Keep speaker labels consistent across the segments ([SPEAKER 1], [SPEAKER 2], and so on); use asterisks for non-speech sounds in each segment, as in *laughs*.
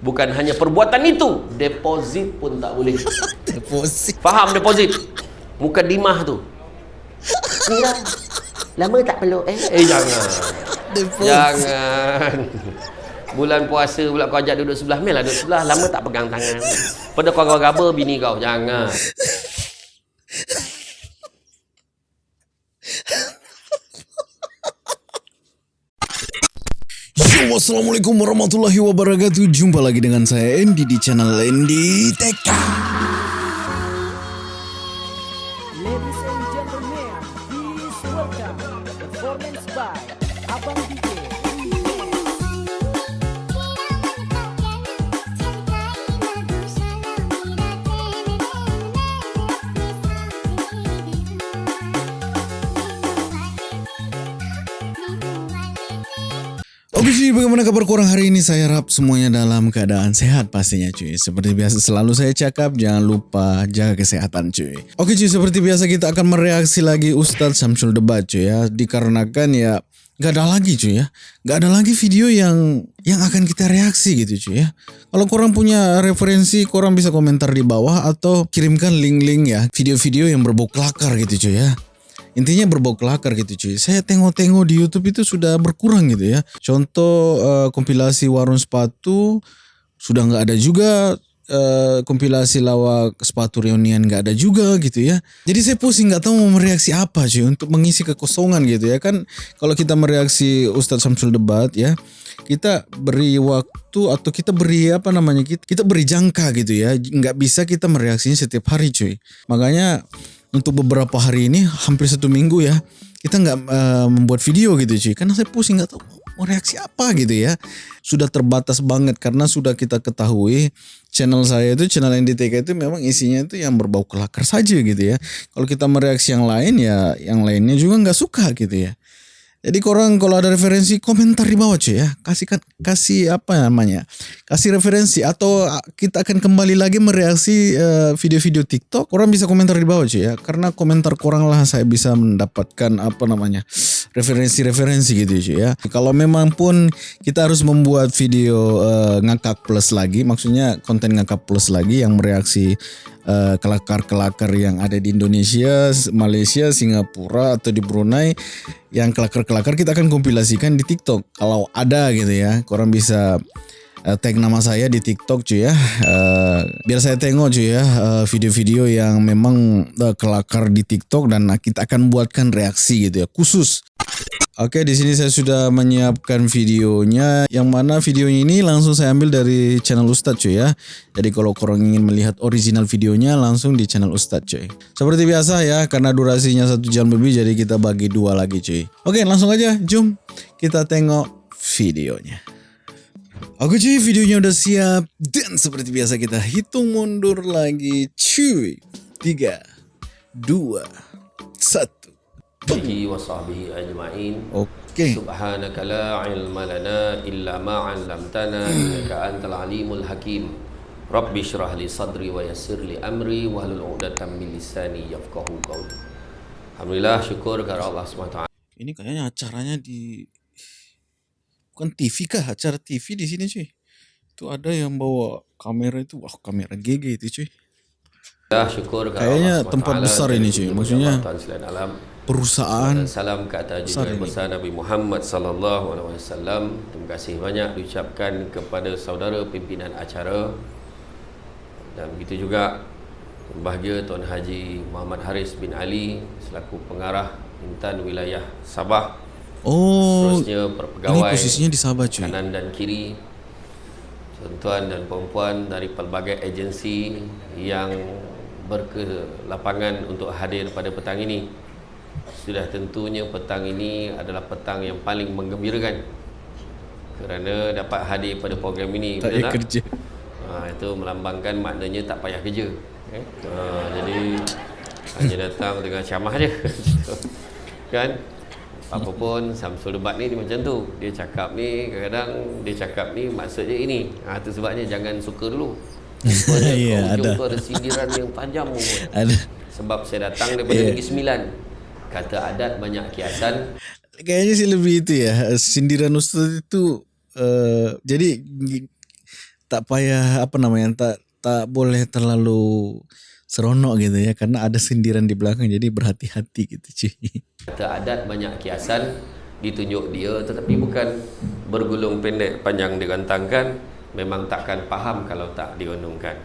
[SPEAKER 1] Bukan hanya perbuatan itu, deposit pun tak boleh. *laughs*
[SPEAKER 2] Deposit.
[SPEAKER 1] Faham deposit? Muka dimah tu. Kira lama tak peluk eh? Eh jangan.
[SPEAKER 2] Deposit.
[SPEAKER 1] Jangan. Bulan puasa pula kau ajak duduk sebelah Mel lah duduk sebelah Lama tak pegang tangan Pada kau raba bini kau Jangan
[SPEAKER 2] Assalamualaikum warahmatullahi wabarakatuh. Jumpa lagi dengan saya Andy di channel Andy TK bagaimana kabar korang hari ini? Saya harap semuanya dalam keadaan sehat pastinya cuy. Seperti biasa selalu saya cakap, jangan lupa jaga kesehatan cuy. Oke cuy, seperti biasa kita akan mereaksi lagi Ustadz Samsul Debat cuy ya. Dikarenakan ya Gak ada lagi cuy ya Gak ada lagi video yang yang akan kita reaksi gitu cuy ya Kalau korang punya referensi korang bisa komentar di bawah Atau kirimkan link-link ya Video-video yang berbau kelakar gitu cuy ya Intinya berbau kelakar gitu cuy. Saya tengok-tengok di YouTube itu sudah berkurang gitu ya. Contoh uh, kompilasi warung sepatu sudah nggak ada juga. Uh, kompilasi lawak sepatu reunian nggak ada juga gitu ya. Jadi saya pusing nggak tahu mau mereaksi apa cuy untuk mengisi kekosongan gitu ya kan. Kalau kita mereaksi Ustadz Samsul Debat ya, kita beri waktu atau kita beri apa namanya kita, kita beri jangka gitu ya. Nggak bisa kita mereaksinya setiap hari cuy. Makanya untuk beberapa hari ini hampir satu minggu ya kita nggak uh, membuat video gitu cuy. Karena saya pusing nggak tahu mau reaksi apa gitu ya. Sudah terbatas banget karena sudah kita ketahui channel saya itu channel NDTK itu memang isinya itu yang berbau kelakar saja gitu ya. Kalau kita mereaksi yang lain ya yang lainnya juga nggak suka gitu ya jadi korang kalau ada referensi komentar di bawah cuy ya. Kasih kasih apa namanya? Kasih referensi atau kita akan kembali lagi mereaksi uh, video-video TikTok. Korang bisa komentar di bawah cuy ya. Karena komentar korang lah saya bisa mendapatkan apa namanya? referensi-referensi gitu cuy ya. Kalau memang pun kita harus membuat video uh, ngakak plus lagi, maksudnya konten ngakak plus lagi yang mereaksi kelakar-kelakar yang ada di Indonesia, Malaysia, Singapura atau di Brunei yang kelakar-kelakar kita akan kompilasikan di TikTok. Kalau ada gitu ya, korang bisa uh, tag nama saya di TikTok cuy ya. Uh, biar saya tengok cuy ya video-video yang memang uh, kelakar di TikTok dan kita akan buatkan reaksi gitu ya khusus. Oke, di sini saya sudah menyiapkan videonya. Yang mana videonya ini langsung saya ambil dari channel Ustadz cuy ya. Jadi kalau korang ingin melihat original videonya langsung di channel Ustadz cuy. Seperti biasa ya, karena durasinya satu jam lebih jadi kita bagi dua lagi cuy. Oke, langsung aja. Jom kita tengok videonya. Oke cuy, videonya udah siap. Dan seperti biasa kita hitung mundur lagi cuy. 3, 2, 1.
[SPEAKER 1] bihi wa sahbihi ajma'in.
[SPEAKER 2] Okay.
[SPEAKER 1] subhanaka la ilma lana illa ma'allamtana innaka antal alimul hakim. Rabbi syrah li sadri wa yassir li amri wa halul uqdatan min lisani yafqahu qawli. Alhamdulillah syukur kepada Allah SWT
[SPEAKER 2] ini kayaknya acaranya di bukan TV kah? Acara TV di sini cuy. Itu ada yang bawa kamera itu. Wah kamera GG itu cuy.
[SPEAKER 1] Ya, syukur
[SPEAKER 2] kayaknya tempat besar ini cuy. Maksudnya perusahaan
[SPEAKER 1] Salam ke atas junjungan besar Nabi Muhammad sallallahu alaihi wasallam. Terima kasih banyak diucapkan kepada saudara pimpinan acara dan begitu juga bahagia Tuan Haji Muhammad Haris bin Ali selaku pengarah Intan Wilayah Sabah.
[SPEAKER 2] Oh,
[SPEAKER 1] Seterusnya
[SPEAKER 2] ini posisinya di Sabah cuy.
[SPEAKER 1] kanan dan kiri tuan-tuan dan puan-puan dari pelbagai agensi yang berkelapangan untuk hadir pada petang ini sudah tentunya petang ini adalah petang yang paling menggembirakan kerana dapat hadir pada program ini
[SPEAKER 2] Tak payah kerja.
[SPEAKER 1] Ha, itu melambangkan maknanya tak payah kerja eh? ha, jadi hanya datang dengan camah je *laughs* kan apa pun Samsul Debat ni dia macam tu dia cakap ni kadang-kadang dia cakap ni maksudnya ini ha, tu sebabnya jangan suka dulu *laughs*
[SPEAKER 2] Ya, ada.
[SPEAKER 1] ada sindiran yang tajam pun. *laughs*
[SPEAKER 2] Ada.
[SPEAKER 1] sebab saya datang daripada
[SPEAKER 2] Ya.
[SPEAKER 1] Negeri Sembilan kata adat banyak kiasan
[SPEAKER 2] Kayaknya sih lebih itu ya. Sindiran Ustaz itu uh, jadi tak payah apa namanya tak tak boleh terlalu seronok gitu ya karena ada sindiran di belakang jadi berhati-hati gitu cuy.
[SPEAKER 1] Kata adat banyak kiasan ditunjuk dia tetapi bukan bergulung pendek panjang digantangkan memang takkan faham kalau tak diunungkan.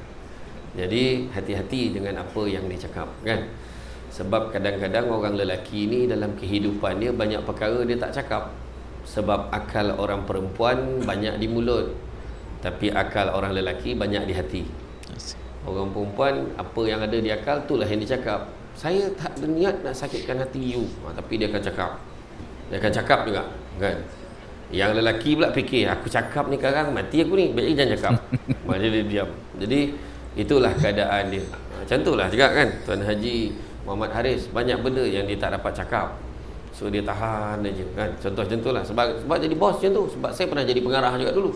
[SPEAKER 1] Jadi hati-hati dengan apa yang dicakap kan. Sebab kadang-kadang orang lelaki ni dalam kehidupan dia banyak perkara dia tak cakap. Sebab akal orang perempuan banyak di mulut. Tapi akal orang lelaki banyak di hati. Orang perempuan apa yang ada di akal itulah yang dicakap. Saya tak ada niat nak sakitkan hati you. Ha, tapi dia akan cakap. Dia akan cakap juga, kan? Yang lelaki pula fikir, aku cakap ni sekarang mati aku ni, baik jangan cakap. *laughs* Malah dia diam. Jadi itulah keadaan dia. Ha, macam itulah juga kan Tuan Haji Muhammad Haris banyak benda yang dia tak dapat cakap. So dia tahan aja kan. Contoh macam itulah sebab sebab jadi bos macam tu. Sebab saya pernah jadi pengarah juga dulu.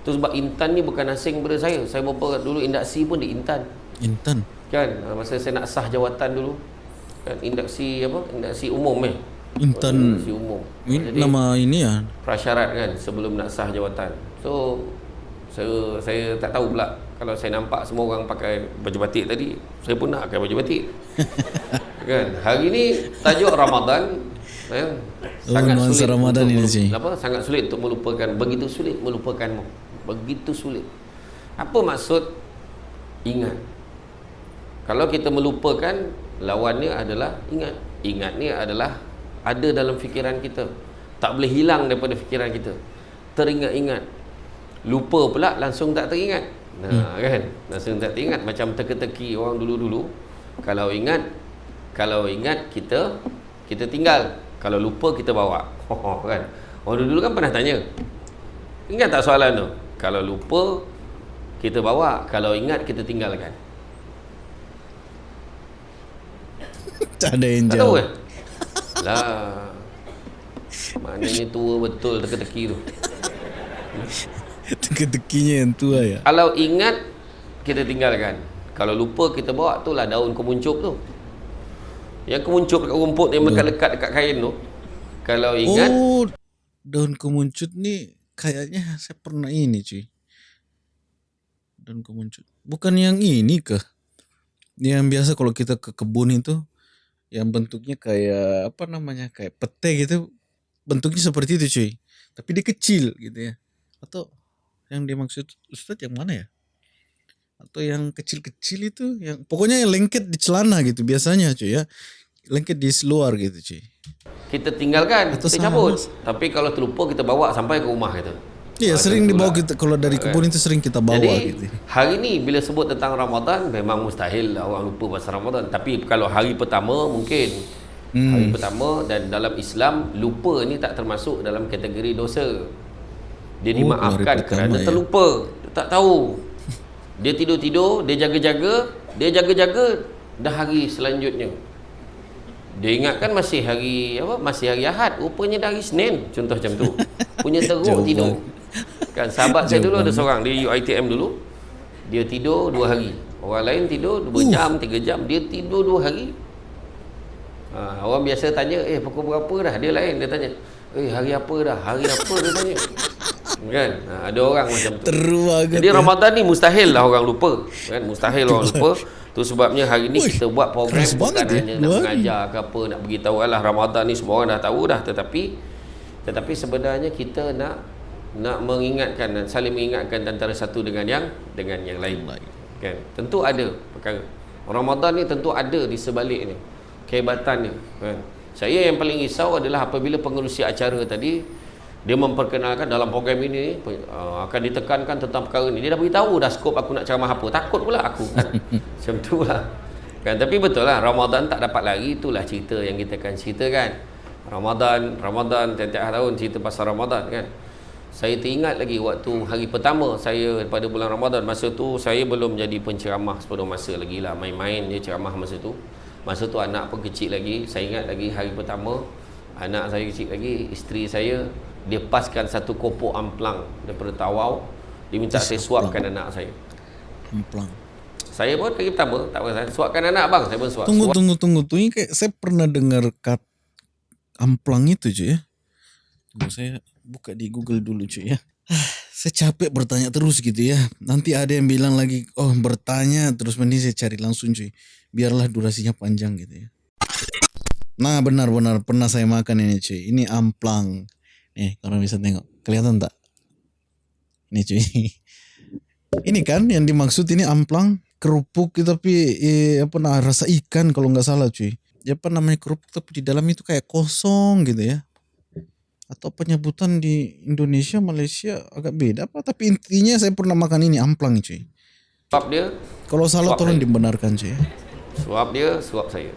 [SPEAKER 1] Tu sebab Intan ni bukan asing pada saya. Saya beberapa dulu induksi pun di Intan.
[SPEAKER 2] Intan.
[SPEAKER 1] Kan ah, masa saya nak sah jawatan dulu. Kan induksi apa? Induksi umum eh.
[SPEAKER 2] Intan
[SPEAKER 1] Induksi umum.
[SPEAKER 2] ini nama ini ya.
[SPEAKER 1] prasyarat kan sebelum nak sah jawatan. So saya saya tak tahu pula kalau saya nampak semua orang pakai baju batik tadi, saya pun nak pakai baju batik. *laughs* kan? Hari ni tajuk Ramadan ya,
[SPEAKER 2] Oh, nuansa Ramadan
[SPEAKER 1] untuk
[SPEAKER 2] ini, Cik.
[SPEAKER 1] apa sangat sulit untuk melupakan begitu sulit melupakanmu. Begitu sulit. Apa maksud ingat? Kalau kita melupakan lawannya adalah ingat. Ingat ni adalah ada dalam fikiran kita. Tak boleh hilang daripada fikiran kita. Teringat-ingat. Lupa pula langsung tak teringat nah kan? Langsung tak teringat macam teka-teki orang dulu-dulu kalau ingat kalau ingat kita kita tinggal. Kalau lupa kita bawa. *laughs* Kan? Orang dulu kan pernah tanya ingat tak soalan tu? Kalau lupa kita bawa. Kalau ingat kita tinggalkan. *laughs*
[SPEAKER 2] Tak ada yang jawab.
[SPEAKER 1] eh? Lah. Maknanya tua betul teka-teki tu *laughs*
[SPEAKER 2] Teka-tekinya yang tua ya.
[SPEAKER 1] Kalau ingat kita tinggalkan. Kalau lupa kita bawa tu lah daun kemuncup tu. Yang kemuncup dekat rumput yang melekat dekat kain tu. Kalau ingat
[SPEAKER 2] Oh, daun kemuncut ni kayaknya saya pernah ini cuy. Daun kemuncut. Bukan yang ini ke? Yang biasa kalau kita ke kebun itu yang bentuknya kayak apa namanya kayak pete gitu bentuknya seperti itu cuy tapi dia kecil gitu ya atau yang dimaksud Ustadz yang mana ya atau yang kecil-kecil itu yang pokoknya yang lengket di celana gitu biasanya cuy ya lengket di luar gitu cuy
[SPEAKER 1] kita tinggalkan,
[SPEAKER 2] Atau
[SPEAKER 1] kita
[SPEAKER 2] sama,
[SPEAKER 1] cabut.
[SPEAKER 2] Mas.
[SPEAKER 1] Tapi kalau terlupa kita bawa sampai ke rumah itu.
[SPEAKER 2] Iya
[SPEAKER 1] Ah,
[SPEAKER 2] sering dibawa kita kalau dari kebun itu sering kita bawa
[SPEAKER 1] Jadi
[SPEAKER 2] gitu.
[SPEAKER 1] hari ni bila sebut tentang Ramadan memang mustahil lah orang lupa pasal Ramadan. Tapi kalau hari pertama mungkin
[SPEAKER 2] Hmm.
[SPEAKER 1] hari pertama dan dalam Islam lupa ni tak termasuk dalam kategori dosa. Dia
[SPEAKER 2] Oh,
[SPEAKER 1] dimaafkan kerana
[SPEAKER 2] ya.
[SPEAKER 1] terlupa. Dia tak tahu. Dia tidur-tidur, dia jaga-jaga, dia jaga-jaga dah hari selanjutnya. Dia ingatkan masih hari apa? Masih hari Ahad. Rupanya dah hari Senin. Contoh macam tu. Punya teruk *laughs* tidur. Kan sahabat saya dulu ada seorang di UiTM dulu. Dia tidur dua hari. Orang lain tidur dua jam, tiga jam. Dia tidur dua hari. Ha, orang biasa tanya, eh pukul berapa dah? Dia lain, dia tanya. Eh hari apa dah? Hari apa dia tanya. Kan? Ha, ada orang macam tu.
[SPEAKER 2] Teruk banget.
[SPEAKER 1] Jadi. Ramadan ni mustahil lah orang lupa. Kan? Mustahil orang lupa. Tu sebabnya hari ni kita buat program bukan
[SPEAKER 2] ya,
[SPEAKER 1] hanya nak mengajar ke apa, nak beritahu alah Ramadan ni semua orang dah tahu dah tetapi tetapi sebenarnya kita nak nak mengingatkan dan saling mengingatkan antara satu dengan yang dengan yang lain. Kan? Tentu ada perkara. Ramadan ni tentu ada di sebalik ni. Kehebatannya, kan? Saya yang paling risau adalah apabila pengerusi acara tadi dia memperkenalkan dalam program ini uh, akan ditekankan tentang perkara ini. Dia dah beritahu dah skop aku nak ceramah apa. Takut pula aku kan. *laughs* Macam tu lah. Kan tapi betul lah Ramadan tak dapat lari itulah cerita yang kita akan ceritakan. Ramadan, Ramadan tiap-tiap tahun cerita pasal Ramadan kan. Saya teringat lagi waktu hari pertama saya pada bulan Ramadan masa tu saya belum jadi penceramah sepenuh masa lagi lah main-main je ceramah masa tu. Masa tu anak pun kecil lagi. Saya ingat lagi hari pertama anak saya kecil lagi, isteri saya dia paskan satu kopok amplang daripada tawau. Dia minta saya suapkan anak saya.
[SPEAKER 2] Amplang.
[SPEAKER 1] Saya pun hari pertama tak apa saya suapkan anak bang, saya pun suap.
[SPEAKER 2] Tunggu
[SPEAKER 1] suap.
[SPEAKER 2] tunggu tunggu tuh ini kayak saya pernah dengar kat amplang itu cuy ya. Tunggu saya buka di Google dulu cuy ya. *sighs* saya capek bertanya terus gitu ya. Nanti ada yang bilang lagi, oh bertanya terus mending saya cari langsung cuy. Biarlah durasinya panjang gitu ya. Nah benar-benar pernah saya makan ini cuy. Ini amplang. Nih kalau bisa tengok. Kelihatan tak? Ini cuy. *laughs* Ini kan yang dimaksud ini amplang kerupuk tapi eh, apa nah rasa ikan kalau nggak salah cuy. Ya apa namanya kerupuk tapi di dalam itu kayak kosong gitu ya. Atau penyebutan di Indonesia, Malaysia agak beda apa? Tapi intinya saya pernah makan ini amplang cuy.
[SPEAKER 1] Suap dia,
[SPEAKER 2] Kalau salah tolong
[SPEAKER 1] saya.
[SPEAKER 2] dibenarkan cuy.
[SPEAKER 1] suap dia, suap saya.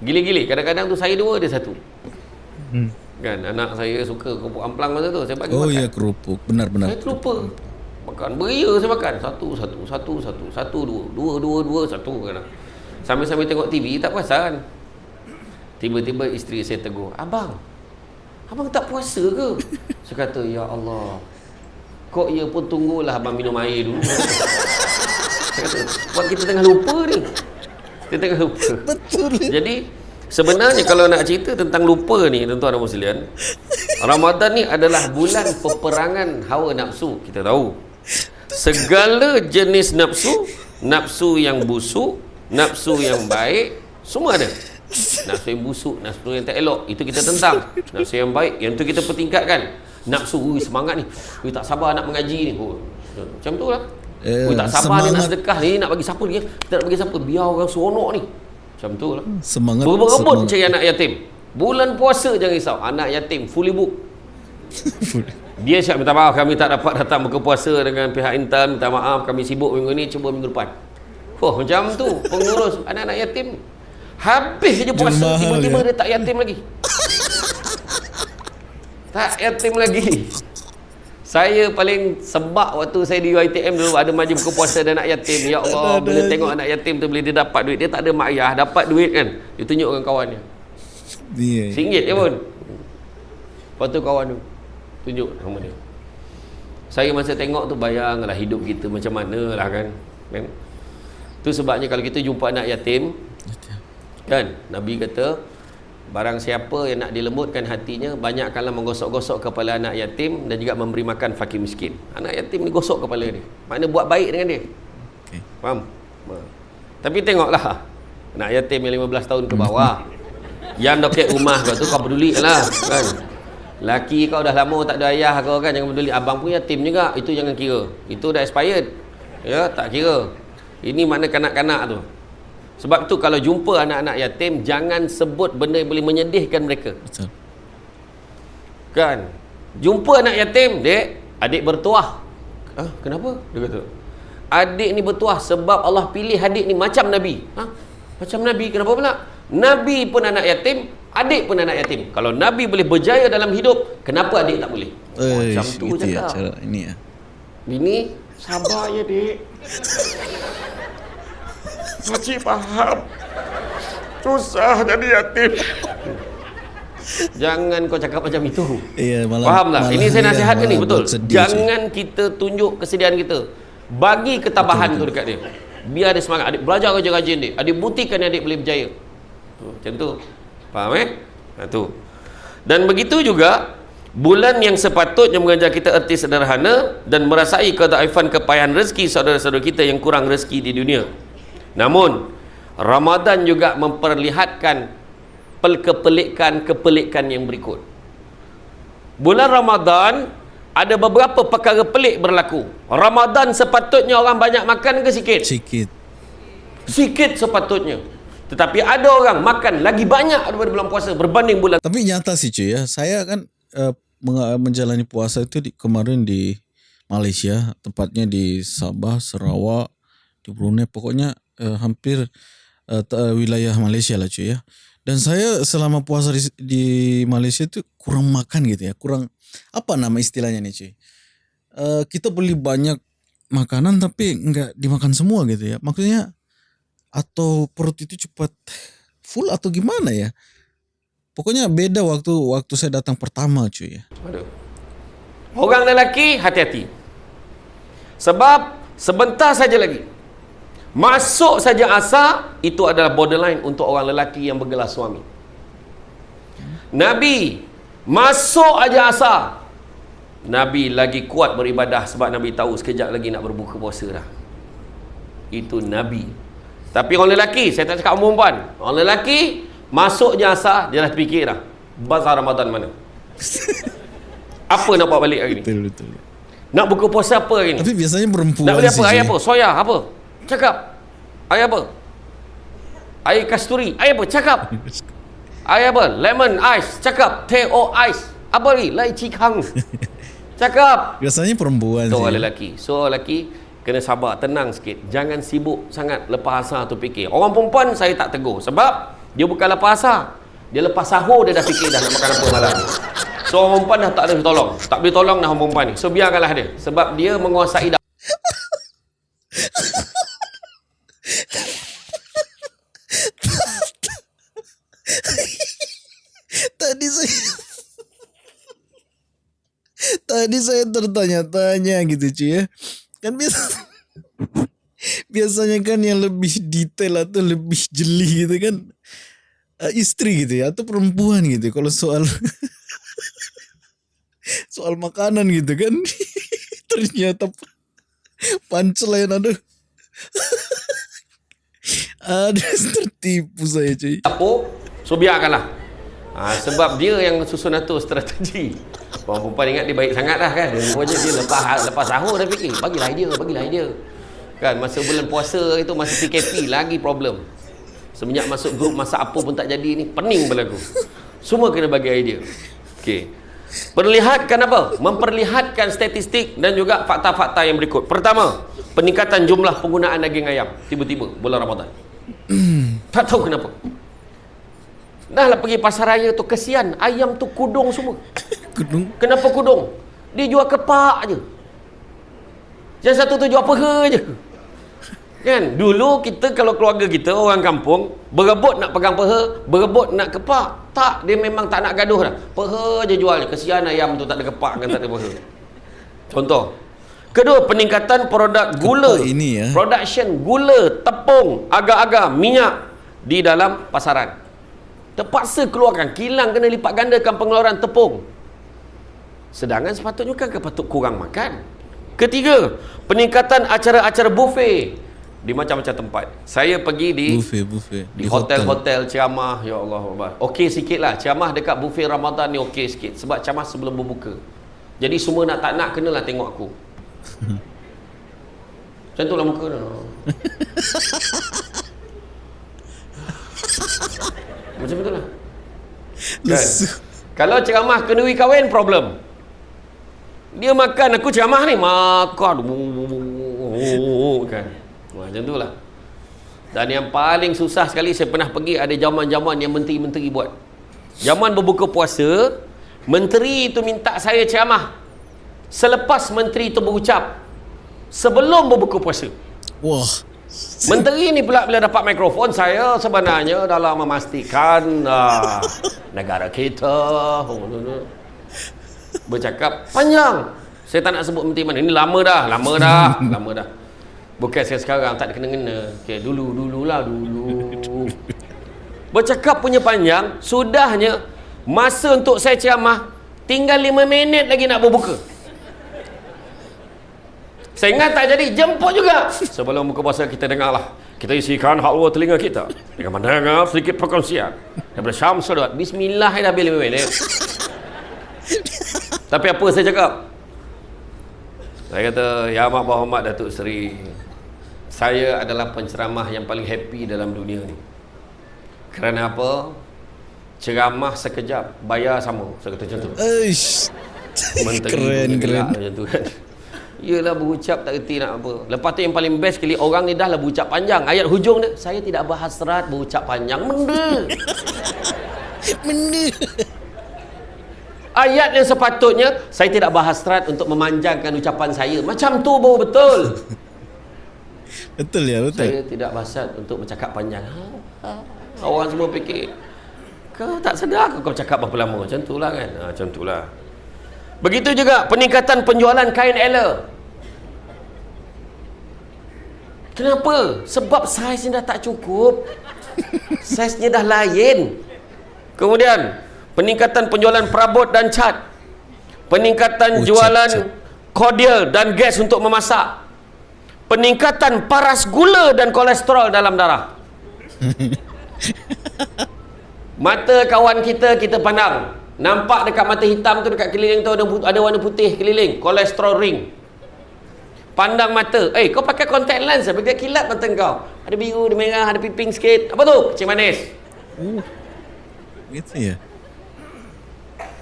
[SPEAKER 1] Gili-gili, kadang-kadang tu saya dua, dia satu.
[SPEAKER 2] Hmm.
[SPEAKER 1] Kan, anak saya suka kerupuk amplang masa tu, saya bagi
[SPEAKER 2] Oh
[SPEAKER 1] makan.
[SPEAKER 2] iya kerupuk, benar-benar.
[SPEAKER 1] Saya terlupa. Makan beria saya makan. Satu, satu, satu, satu, satu, dua. Dua, dua, dua, satu. Kadang. Sambil-sambil tengok TV, tak perasan. Tiba-tiba isteri saya tegur, Abang, abang tak puasa ke? *laughs* Saya kata, Ya Allah, kok ia pun tunggulah abang minum air dulu. *laughs* saya kata, buat kita tengah lupa ni. Kita tengah lupa.
[SPEAKER 2] Betul.
[SPEAKER 1] Jadi sebenarnya kalau nak cerita tentang lupa ni tuan-tuan dan sekalian, Ramadan ni adalah bulan peperangan hawa nafsu. Kita tahu. Segala jenis nafsu, nafsu yang busuk, nafsu yang baik, semua ada. Nafsu yang busuk, nafsu yang tak elok, itu kita tentang. Nafsu yang baik, yang tu kita pertingkatkan. Nafsu, ui, semangat ni. Ui, tak sabar nak mengaji ni. Oh, macam tu lah.
[SPEAKER 2] Eh,
[SPEAKER 1] Ui, tak sabar ni nak
[SPEAKER 2] semangat.
[SPEAKER 1] sedekah ni, nak bagi siapa ni? Kita nak bagi siapa? Biar orang seronok ni. Macam tu lah.
[SPEAKER 2] Semangat.
[SPEAKER 1] Berebut-rebut cari anak yatim. Bulan puasa jangan risau. Anak yatim fully book. *laughs* Dia siap minta maaf kami tak dapat datang buka puasa dengan pihak intan. Minta maaf kami sibuk minggu ni cuba minggu depan. Oh macam tu pengurus *laughs* anak-anak yatim. Habis je puasa tiba-tiba
[SPEAKER 2] ya.
[SPEAKER 1] dia tak yatim lagi. *laughs* tak yatim lagi. Saya paling sebab waktu saya di UiTM dulu ada majlis buka puasa dan anak yatim. Ya Allah, bila tengok anak yatim tu bila dia dapat duit, dia tak ada mak ayah, dapat duit kan. Dia tunjuk dengan kawannya.
[SPEAKER 2] Iya.
[SPEAKER 1] RM1 je pun Lepas tu kawan tu Tunjuk nama dia Saya masa tengok tu bayanglah hidup kita macam mana lah kan kan Tu sebabnya kalau kita jumpa anak yatim Kan Nabi kata Barang siapa yang nak dilembutkan hatinya Banyakkanlah menggosok-gosok kepala anak yatim Dan juga memberi makan fakir miskin. Anak yatim ni gosok kepala dia. Mana buat baik dengan dia.
[SPEAKER 2] Okey.
[SPEAKER 1] Faham? Ha. Tapi tengoklah Anak yatim yang 15 tahun ke bawah. Yang doket rumah kau tu kau peduli lah kan? Laki kau dah lama tak ada ayah kau kan? Jangan peduli. Abang pun yatim juga Itu jangan kira. Itu dah expired. Ya tak kira. Ini mana kanak-kanak tu Sebab tu kalau jumpa anak-anak yatim Jangan sebut benda yang boleh menyedihkan mereka
[SPEAKER 2] Betul.
[SPEAKER 1] Kan Jumpa anak yatim Dek Adik bertuah ah, Kenapa? Dia kata Adik ni bertuah Sebab Allah pilih adik ni macam Nabi ha? Macam Nabi Kenapa pula? Nabi pun anak yatim Adik pun anak yatim Kalau Nabi boleh berjaya dalam hidup Kenapa adik tak boleh?
[SPEAKER 2] Eh,
[SPEAKER 1] macam tu
[SPEAKER 2] ya
[SPEAKER 1] cakap
[SPEAKER 2] cara ini ya.
[SPEAKER 1] Bini Sabar ya dek *laughs* Makcik faham Susah jadi yatim Jangan kau cakap macam itu
[SPEAKER 2] Iya, malah
[SPEAKER 1] Faham tak?
[SPEAKER 2] malah
[SPEAKER 1] Ini saya
[SPEAKER 2] iya,
[SPEAKER 1] nasihatkan ni
[SPEAKER 2] malah
[SPEAKER 1] betul.
[SPEAKER 2] sedih,
[SPEAKER 1] Jangan kita tunjuk kesedihan kita. Bagi ketabahan tu dekat dia. Biar dia semangat. Adik belajar kerja rajin dia. Adik buktikan adik boleh berjaya. Tu, macam tu. Faham eh? Ha, tu. Dan begitu juga bulan yang sepatutnya mengajar kita erti sederhana dan merasai kedaifan kepayahan rezeki saudara-saudara kita yang kurang rezeki di dunia. Namun Ramadan juga memperlihatkan pel- kepelikan-kepelikan yang berikut. Bulan Ramadan ada beberapa perkara pelik berlaku. Ramadan sepatutnya orang banyak makan ke sikit?
[SPEAKER 2] Sikit.
[SPEAKER 1] Sikit sepatutnya. Tetapi ada orang makan lagi banyak daripada bulan puasa berbanding bulan
[SPEAKER 2] Tapi nyata sih cuy ya. Saya kan uh, menjalani puasa itu di, kemarin di Malaysia, tepatnya di Sabah, Sarawak, di Brunei, pokoknya uh, hampir uh, wilayah Malaysia lah cuy ya. Dan saya selama puasa di, di Malaysia itu kurang makan gitu ya, kurang apa nama istilahnya nih cuy. Uh, kita beli banyak makanan tapi nggak dimakan semua gitu ya. Maksudnya atau perut itu cepat full atau gimana ya? Pokoknya beda waktu waktu saya datang pertama cuy ya.
[SPEAKER 1] Aduh. Orang lelaki hati-hati. Sebab sebentar saja lagi masuk saja asar itu adalah borderline untuk orang lelaki yang bergelar suami. Nabi masuk aja asar Nabi lagi kuat beribadah sebab Nabi tahu sekejap lagi nak berbuka puasa dah. Itu Nabi. Tapi orang lelaki, saya tak cakap orang perempuan. Orang lelaki, masuk je asar, dia dah terfikir dah. Bazar Ramadan mana? *laughs* apa nak buat balik hari ni?
[SPEAKER 2] Betul betul.
[SPEAKER 1] Nak buka puasa apa hari ni?
[SPEAKER 2] Tapi biasanya perempuan
[SPEAKER 1] Nak beli apa?
[SPEAKER 2] cuy.
[SPEAKER 1] apa? Soya apa? Cakap. Air apa? Air kasturi. Air apa? Cakap. Air apa? Lemon ice. Cakap. Teh o ice. Apa lagi? Lai cikang. Cakap.
[SPEAKER 2] Biasanya perempuan
[SPEAKER 1] Tu
[SPEAKER 2] sih.
[SPEAKER 1] orang lelaki. So lelaki kena sabar, tenang sikit. Jangan sibuk sangat lepas asar tu fikir. Orang perempuan saya tak tegur sebab dia bukan lepas asar. Dia lepas sahur dia dah fikir dah nak makan apa malam ni. So orang perempuan dah tak ada tolong. Tak boleh tolong dah orang perempuan ni. So biarkanlah dia. Sebab dia menguasai dah. *laughs*
[SPEAKER 2] Tadi saya tertanya-tanya gitu cuy ya. Kan biasa *laughs* biasanya kan yang lebih detail atau lebih jeli gitu kan eh, istri gitu ya atau perempuan gitu kalau soal *laughs* soal makanan gitu kan. *laughs* Ternyata punchline aduh. Ada tertipu saya cuy
[SPEAKER 1] dapur so biarkanlah ha, sebab dia yang susun atur strategi orang perempuan ingat dia baik sangat lah kan rupanya dia lepas lepas sahur dah fikir bagilah idea bagilah idea kan masa bulan puasa itu masa PKP lagi problem semenjak masuk grup masak apa pun tak jadi ni pening berlaku semua kena bagi idea Okey. Perlihatkan apa? Memperlihatkan statistik dan juga fakta-fakta yang berikut. Pertama, peningkatan jumlah penggunaan daging ayam tiba-tiba bulan Ramadan. tak tahu kenapa. Dah lah pergi pasar raya tu kesian ayam tu kudung semua. *coughs*
[SPEAKER 2] Kudung
[SPEAKER 1] Kenapa kudung? Dia jual kepak je. Yang satu tu jual peha je. Kan? Dulu kita kalau keluarga kita orang kampung berebut nak pegang peha, berebut nak kepak. Tak, dia memang tak nak gaduh dah. Peha je jual. Kesian ayam tu tak ada kepak kan tak ada peha. Contoh. Kedua, peningkatan produk gula.
[SPEAKER 2] Kepak ini ya.
[SPEAKER 1] Production gula, tepung, agar-agar, minyak di dalam pasaran. Terpaksa keluarkan, kilang kena lipat gandakan pengeluaran tepung. Sedangkan sepatutnya kan patut kurang makan. Ketiga, peningkatan acara-acara buffet di macam-macam tempat. Saya pergi di
[SPEAKER 2] buffet buffet
[SPEAKER 1] di hotel-hotel ceramah, ya Allah Allah. Okey sikit lah. Ceramah dekat buffet Ramadan ni okey sikit. Sebab ceramah sebelum berbuka. Jadi semua nak tak nak kenalah tengok aku. *laughs* Macam tu lah muka tu. *laughs* Macam tu lah. Kan? Kalau ceramah kenduri kahwin, problem. Dia makan, aku ceramah ni, makan. Kan? Macam tu lah. Dan yang paling susah sekali, saya pernah pergi, ada zaman-zaman yang menteri-menteri buat. Zaman berbuka puasa, menteri itu minta saya ceramah. Selepas menteri itu berucap, sebelum berbuka puasa.
[SPEAKER 2] Wah.
[SPEAKER 1] Menteri ni pula bila dapat mikrofon saya sebenarnya dalam memastikan uh, *laughs* negara kita bercakap panjang. Saya tak nak sebut menteri mana. Ini lama dah, lama dah, *laughs* lama dah. Bukan saya sekarang tak ada kena-kena. Okey, dulu dululah dulu. *laughs* Bercakap punya panjang, sudahnya masa untuk saya ceramah tinggal 5 minit lagi nak berbuka. Saya ingat tak jadi, jemput juga. Sebelum buka puasa kita dengarlah. Kita isikan halwa telinga kita. Dengan mendengar sedikit perkongsian. Daripada Syamsul Dawat. Bismillah dah 5 minit. Tapi apa saya cakap? Saya kata, Ya Mak Muhammad Datuk Seri. Saya adalah penceramah yang paling happy dalam dunia ni. Kerana apa? Ceramah sekejap, bayar sama. Saya kata macam tu.
[SPEAKER 2] Eish.
[SPEAKER 1] Menteri
[SPEAKER 2] Keren, keren.
[SPEAKER 1] Macam tu kan Yelah berucap tak kerti nak apa. Lepas tu yang paling best sekali Orang ni dah lah berucap panjang. Ayat hujung dia Saya tidak berhasrat berucap panjang. Benda *laughs*
[SPEAKER 2] Benda.
[SPEAKER 1] Ayat yang sepatutnya Saya tidak berhasrat untuk memanjangkan ucapan saya. Macam tu baru betul. *laughs*
[SPEAKER 2] Betul ya, betul.
[SPEAKER 1] Saya tidak berhasrat untuk bercakap panjang. Ha, ha. Orang semua fikir Kau tak sedar ke kau cakap berapa lama? Macam tu lah kan. Ha, Macam tu lah Begitu juga peningkatan penjualan kain Ella. Kenapa? Sebab saiznya dah tak cukup. *laughs* Saiznya dah lain. Kemudian, peningkatan penjualan perabot dan cat. peningkatan
[SPEAKER 2] Oh,
[SPEAKER 1] jualan kordial dan gas untuk memasak peningkatan paras gula dan kolesterol dalam darah *laughs* mata kawan kita kita pandang nampak dekat mata hitam tu dekat keliling tu ada, ada warna putih keliling kolesterol ring. Pandang mata eh kau pakai contact lens apa dia kilat mata kau. Ada biru ada merah ada piping sikit. Apa tu? Kecil manis.
[SPEAKER 2] Gitu ya.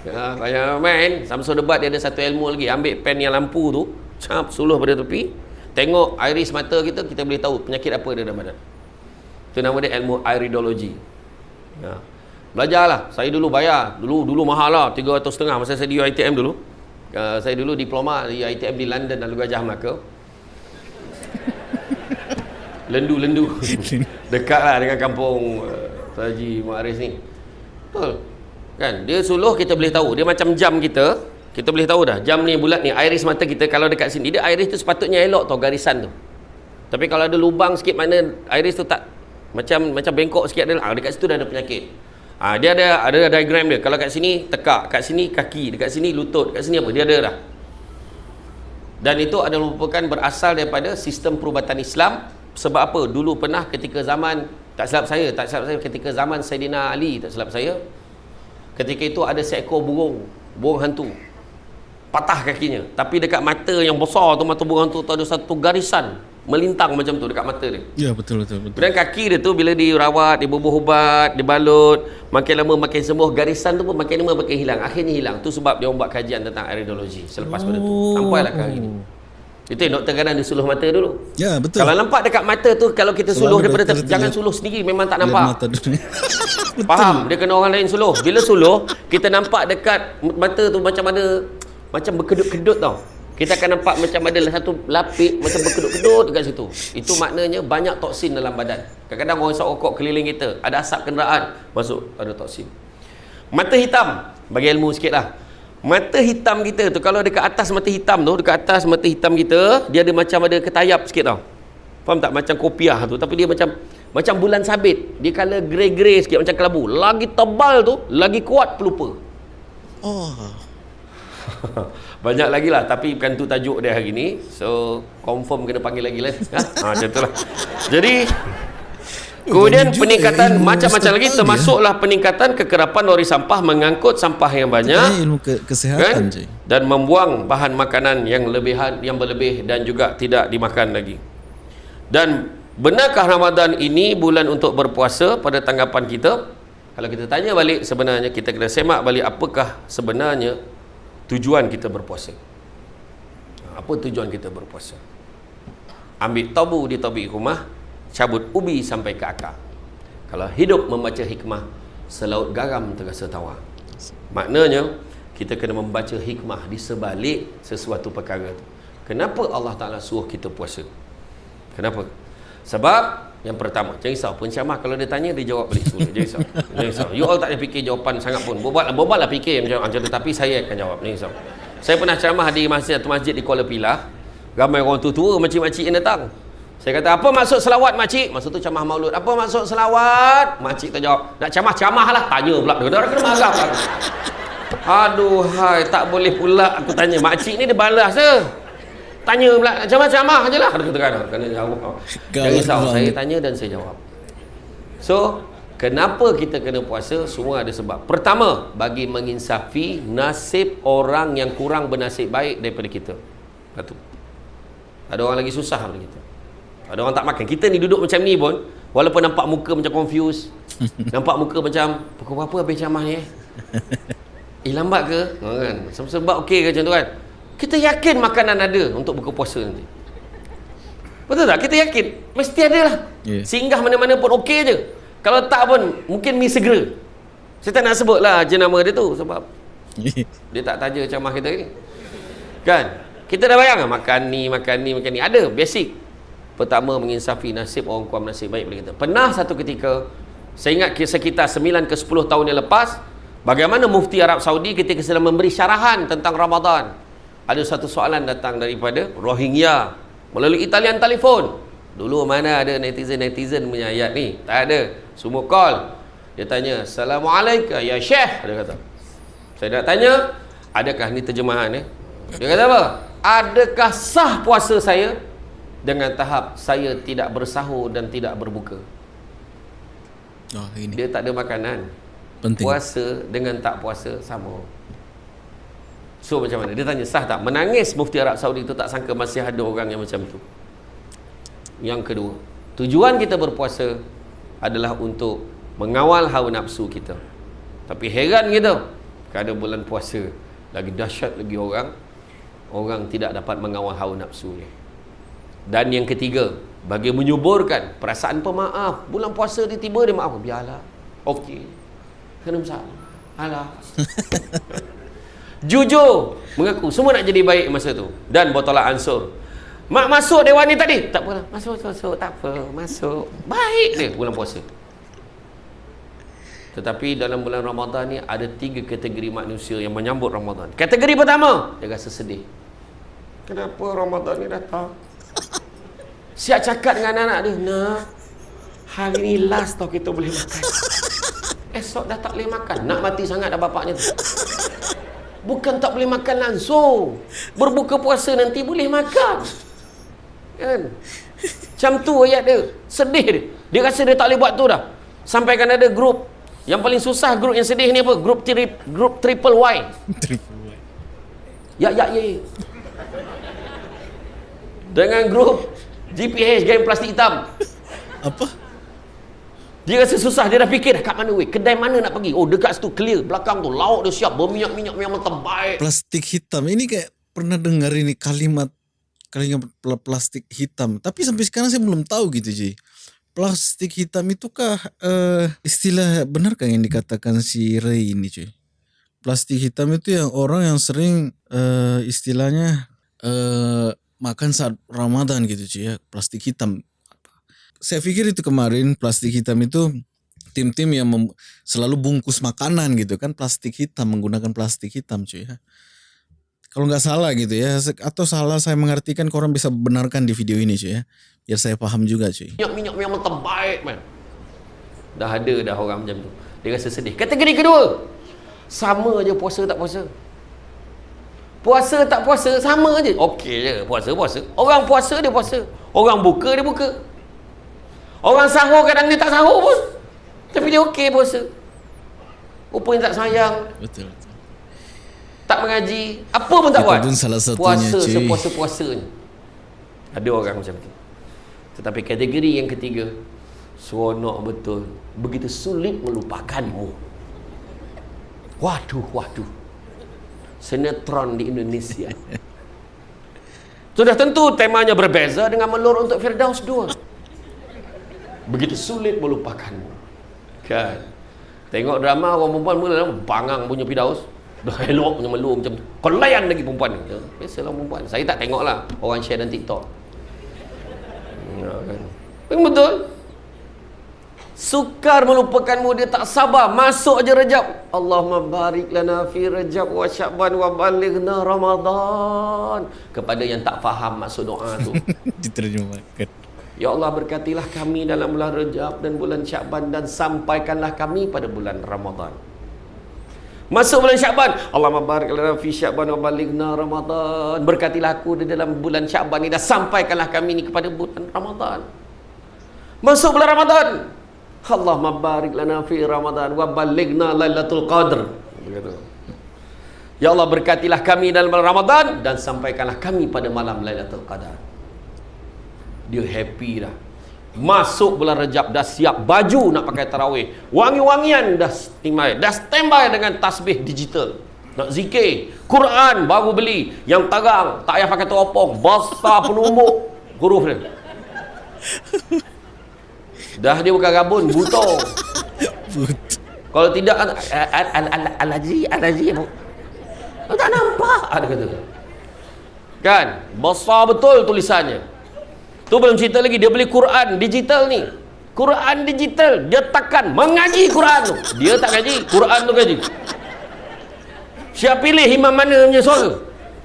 [SPEAKER 1] Ya, banyak main. Samsung debat dia ada satu ilmu lagi. Ambil pen yang lampu tu Cap suluh pada tepi. Tengok iris mata kita Kita boleh tahu penyakit apa dia dalam badan. Itu nama dia ilmu iridology ya. Belajarlah. Saya dulu bayar. Dulu dulu mahal lah. 300 setengah Masa saya di UiTM dulu. Uh, Saya dulu diploma di UiTM di London dan Gajah Melaka. *laughs* Lendu-lendu *laughs* Dekat lah dengan kampung uh, Haji Muaris ni. Betul. Kan? Dia suluh kita boleh tahu. Dia macam jam kita. Kita boleh tahu dah. Jam ni bulat ni Iris mata kita Kalau dekat sini Dia iris tu sepatutnya elok tau Garisan tu. Tapi kalau ada lubang sikit Mana iris tu tak Macam macam bengkok sikit ada ah, Dekat situ dah ada penyakit ah, Dia ada ada diagram dia. Kalau kat sini tekak. Kat sini kaki. Dekat sini lutut. Kat sini apa? Dia ada dah. Dan itu adalah merupakan berasal daripada sistem perubatan Islam. Sebab apa? Dulu pernah ketika zaman tak silap saya tak silap saya ketika zaman Saidina Ali tak silap saya ketika itu ada seekor burung burung hantu. Patah kakinya. Tapi dekat mata yang besar tu mata burung hantu tu ada satu garisan melintang macam tu dekat mata dia
[SPEAKER 2] Ya betul betul betul.
[SPEAKER 1] dan kaki dia tu bila dirawat, dibubuh ubat, dibalut, makin lama makin sembuh, garisan tu pun makin lama makin hilang. Akhirnya hilang. Tu sebab dia orang buat kajian tentang iridologi selepas pada tu. Sampailah ke hari ni. Itu yang doktor kadang dia suluh mata dulu.
[SPEAKER 2] Ya betul.
[SPEAKER 1] Kalau nampak dekat mata tu kalau kita
[SPEAKER 2] Selalu
[SPEAKER 1] suluh daripada ter- jangan suluh sendiri memang tak nampak.
[SPEAKER 2] mata. *laughs*
[SPEAKER 1] Faham? Dia kena orang lain suluh. Bila suluh, kita nampak dekat mata tu macam ada macam berkedut-kedut tau. Kita akan nampak macam ada satu lapik macam berkedut-kedut dekat situ. Itu maknanya banyak toksin dalam badan. Kadang-kadang orang isap rokok keliling kita, ada asap kenderaan, masuk ada toksin. Mata hitam, bagi ilmu sikit lah. Mata hitam kita tu, kalau dekat atas mata hitam tu, dekat atas mata hitam kita, dia ada macam ada ketayap sikit tau. Faham tak? Macam kopiah tu. Tapi dia macam macam bulan sabit. Dia colour grey-grey sikit macam kelabu. Lagi tebal tu, lagi kuat pelupa.
[SPEAKER 2] Oh. *laughs*
[SPEAKER 1] Banyak lagi lah Tapi bukan tu tajuk dia hari ni So confirm kena panggil lagi lah ha? *laughs* ha, Macam tu lah Jadi Kemudian peningkatan Macam-macam lagi
[SPEAKER 2] setempat
[SPEAKER 1] Termasuklah peningkatan Kekerapan lori sampah Mengangkut sampah yang banyak
[SPEAKER 2] ilmu ke- kesehatan
[SPEAKER 1] kan?
[SPEAKER 2] cuy.
[SPEAKER 1] Dan membuang bahan makanan yang lebihan yang berlebih dan juga tidak dimakan lagi. Dan benarkah Ramadan ini bulan untuk berpuasa pada tanggapan kita? Kalau kita tanya balik sebenarnya kita kena semak balik apakah sebenarnya tujuan kita berpuasa. Apa tujuan kita berpuasa? Ambil tabu di tobik rumah, cabut ubi sampai ke akar. Kalau hidup membaca hikmah, selaut garam terasa tawar. Maknanya kita kena membaca hikmah di sebalik sesuatu perkara tu. Kenapa Allah Taala suruh kita puasa? Kenapa? Sebab yang pertama, jangan risau pencamah kalau dia tanya dia jawab balik semula. Jangan risau. Jangan risau. You all tak payah fikir jawapan sangat pun. Bobal bobal lah fikir macam tu tapi saya akan jawab. Jangan risau. Saya pernah ceramah di masjid satu masjid di Kuala Pilah. Ramai orang tua-tua makcik-makcik yang datang. Saya kata, apa maksud selawat makcik? Maksud tu camah maulud. Apa maksud selawat? Makcik terjawab, nak camah-camah lah. Tanya pula. Dia kata, kena marah. Aduh, hai, tak boleh pula aku tanya. Makcik ni dia balas je. Tanya pula, camah-camah je lah. Dia kata, kan, kena jawab. Jangan
[SPEAKER 2] Galak
[SPEAKER 1] risau, saya tanya dan saya jawab. So, kenapa kita kena puasa? Semua ada sebab. Pertama, bagi menginsafi nasib orang yang kurang bernasib baik daripada kita. Satu. Ada orang lagi susah daripada kita. Ada orang tak makan. Kita ni duduk macam ni pun, walaupun nampak muka macam confused, *laughs* nampak muka macam, pukul berapa habis camah ni eh? *laughs* Eh lambat ke? Ha, kan? Sebab okey ke macam tu kan? Kita yakin makanan ada untuk buka puasa nanti. Betul tak? Kita yakin. Mesti ada lah.
[SPEAKER 2] Ya.
[SPEAKER 1] Singgah mana-mana pun okey je. Kalau tak pun, mungkin mi segera. Saya tak nak sebut lah jenama dia tu sebab *laughs* dia tak taja camah kita ni. Kan? Kita dah bayang lah makan ni, makan ni, makan ni. Ada, basic. Pertama, menginsafi nasib orang kurang nasib baik kita. Pernah satu ketika, saya ingat sekitar 9 ke 10 tahun yang lepas, bagaimana mufti Arab Saudi ketika sedang memberi syarahan tentang Ramadan. Ada satu soalan datang daripada Rohingya melalui talian telefon. Dulu mana ada netizen-netizen punya ayat ni? Tak ada. Semua call. Dia tanya, Assalamualaikum ya Syekh. Dia kata. Saya nak tanya, adakah ni terjemahan eh? Dia kata apa? Adakah sah puasa saya dengan tahap saya tidak bersahur dan tidak berbuka?
[SPEAKER 2] Oh, ini
[SPEAKER 1] Dia tak ada makanan.
[SPEAKER 2] penting.
[SPEAKER 1] Puasa dengan tak puasa sama. So macam mana? Dia tanya sah tak? Menangis mufti Arab Saudi tu tak sangka masih ada orang yang macam tu. Yang kedua, tujuan kita berpuasa adalah untuk mengawal hawa nafsu kita. Tapi heran kita, kada bulan puasa lagi dahsyat lagi orang orang tidak dapat mengawal hawa nafsu ni. Dan yang ketiga, bagi menyuburkan perasaan pemaaf, bulan puasa dia tiba dia maaf, biarlah. Okey. Kena masalah. Alah. *laughs* Jujur mengaku semua nak jadi baik masa tu dan botolah ansur. Mak masuk dewan ni tadi. Tak apa. Masuk, masuk, masuk. Tak apa. Masuk. Baik dia bulan puasa. Tetapi dalam bulan Ramadan ni ada tiga kategori manusia yang menyambut Ramadan. Kategori pertama, dia rasa sedih. Kenapa Ramadan ni datang? Siap cakap dengan anak dia, Nak, hari ni last tau kita boleh makan. *laughs* Esok dah tak boleh makan. Nak mati sangat dah bapaknya tu. Bukan tak boleh makan langsung. Berbuka puasa nanti boleh makan. Kan? Macam tu ayat dia. Sedih dia. Dia rasa dia tak boleh buat tu dah. Sampai kan ada grup. Yang paling susah grup yang sedih ni apa? Grup tri, grup *laughs* triple Y. Ya, ya, ya. ya. Dengan grup GPH, geng plastik hitam.
[SPEAKER 2] Apa?
[SPEAKER 1] Dia rasa susah, dia dah fikir dah kat mana weh, kedai mana nak pergi. Oh dekat situ clear, belakang tu lauk dia siap, berminyak-minyak memang terbaik.
[SPEAKER 2] Plastik hitam. Ini kayak pernah dengar ini kalimat kalimat pl- plastik hitam. Tapi sampai sekarang saya belum tahu gitu, Ji. Plastik hitam itukah eh, istilah benarkah yang dikatakan si Ray ini, cuy? Plastik hitam itu yang orang yang sering eh, istilahnya eh, makan saat Ramadan gitu, cuy ya. Plastik hitam. Saya pikir itu kemarin plastik hitam itu tim-tim yang selalu bungkus makanan gitu kan plastik hitam menggunakan plastik hitam cuy ya. Kalau nggak salah gitu ya atau salah saya mengartikan korang bisa benarkan di video ini cuy ya biar saya paham juga cuy.
[SPEAKER 1] Minyak-minyak memang terbaik man. Dah ada dah orang macam tu. Dia rasa sedih. Kategori kedua. Sama je puasa tak puasa. Puasa tak puasa sama je. Okey je. Puasa puasa. Orang puasa dia puasa. Orang buka dia buka. Orang sahur kadang dia tak sahur pun. Tapi dia okey puasa. Rupanya tak sayang.
[SPEAKER 2] Betul. betul.
[SPEAKER 1] Tak mengaji. Apa pun tak
[SPEAKER 2] Itu
[SPEAKER 1] buat.
[SPEAKER 2] pun salah satunya,
[SPEAKER 1] Puasa
[SPEAKER 2] cuy.
[SPEAKER 1] sepuasa-puasanya. Ada orang macam tu. Tetapi kategori yang ketiga. Seronok betul. Begitu sulit melupakanmu. Waduh, waduh. Sinetron di Indonesia. *laughs* Sudah tentu temanya berbeza dengan Melur untuk Firdaus 2. Begitu sulit melupakanmu. Kan? Tengok drama orang perempuan mula bangang punya Firdaus. Dah *laughs* elok punya Melur macam tu. Kau layan lagi perempuan ni. Ya, Biasalah perempuan. Saya tak tengok lah orang share dalam TikTok. Ya, kan? Betul. Sukar melupakanmu dia tak sabar masuk aja Rejab. Allahumma barik lana fi Rejab wa Sya'ban wa balighna Ramadan. Kepada yang tak faham maksud doa tu. *laughs*
[SPEAKER 2] Diterjemahkan.
[SPEAKER 1] Ya Allah berkatilah kami dalam bulan Rejab dan bulan Sya'ban dan sampaikanlah kami pada bulan Ramadan. Masuk bulan Sya'ban. Allahumma barik lana fi Sya'ban wa balighna Ramadan. Berkatilah aku di dalam bulan Sya'ban ini dan sampaikanlah kami ini kepada bulan Ramadan. Masuk bulan Ramadan. Allahumma barik lana fi Ramadan wa balighna Lailatul Qadr. Begitu. Ya Allah berkatilah kami dalam bulan Ramadan dan sampaikanlah kami pada malam Lailatul Qadar. Dia happy dah. Masuk bulan Rejab dah siap baju nak pakai tarawih. Wangi-wangian dah standby. Dah standby dengan tasbih digital. Nak zikir. Quran baru beli. Yang tarang. Tak payah pakai teropong. Basah penumbuk. Huruf dia. Dah dia bukan rabun. Buto. Kalau tidak al- al- al- al- Al-Haji Al-Haji Oh, tak nampak ada kata kan besar betul tulisannya tu belum cerita lagi dia beli Quran digital ni Quran digital dia tekan mengaji Quran tu dia tak ngaji Quran tu ngaji siap pilih imam mana punya suara